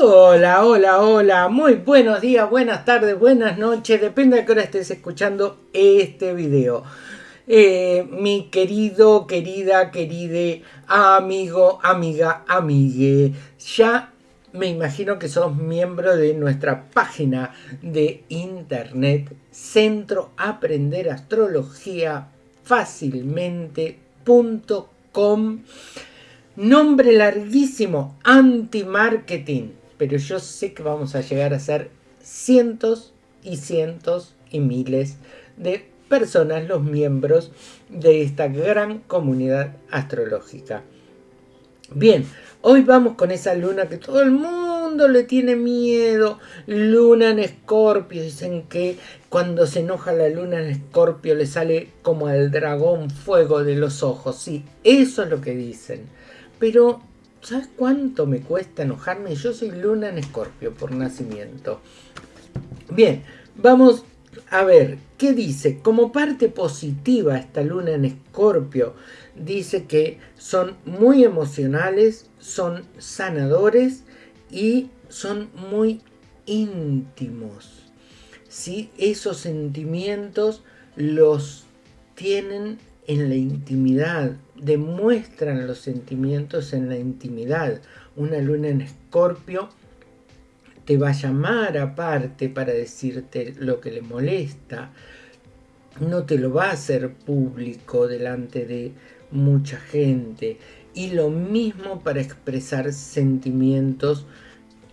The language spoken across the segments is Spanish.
Hola, hola, hola, muy buenos días, buenas tardes, buenas noches, depende de qué hora estés escuchando este video. Eh, mi querido, querida, queride, amigo, amiga, amigue, ya me imagino que sos miembro de nuestra página de internet Centro Aprender Astrología Fácilmente.com Nombre larguísimo, anti-marketing pero yo sé que vamos a llegar a ser cientos y cientos y miles de personas los miembros de esta gran comunidad astrológica. Bien, hoy vamos con esa luna que todo el mundo le tiene miedo. Luna en escorpio. Dicen que cuando se enoja la luna en escorpio le sale como al dragón fuego de los ojos. Sí, eso es lo que dicen. Pero ¿Sabes cuánto me cuesta enojarme? Yo soy luna en escorpio por nacimiento. Bien, vamos a ver, ¿qué dice? Como parte positiva esta luna en escorpio, dice que son muy emocionales, son sanadores y son muy íntimos. ¿sí? Esos sentimientos los tienen en la intimidad, demuestran los sentimientos en la intimidad. Una luna en escorpio te va a llamar aparte para decirte lo que le molesta. No te lo va a hacer público delante de mucha gente. Y lo mismo para expresar sentimientos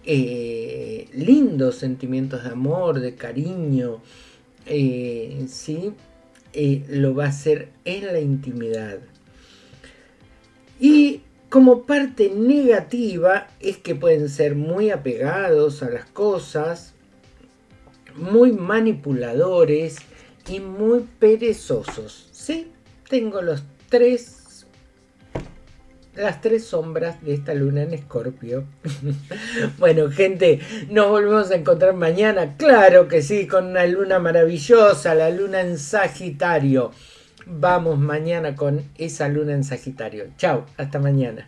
eh, lindos, sentimientos de amor, de cariño, eh, ¿sí? Lo va a hacer en la intimidad. Y como parte negativa es que pueden ser muy apegados a las cosas, muy manipuladores y muy perezosos. ¿Sí? Tengo los tres las tres sombras de esta luna en escorpio. bueno, gente, nos volvemos a encontrar mañana. Claro que sí, con una luna maravillosa, la luna en Sagitario vamos mañana con esa luna en Sagitario. Chao, hasta mañana.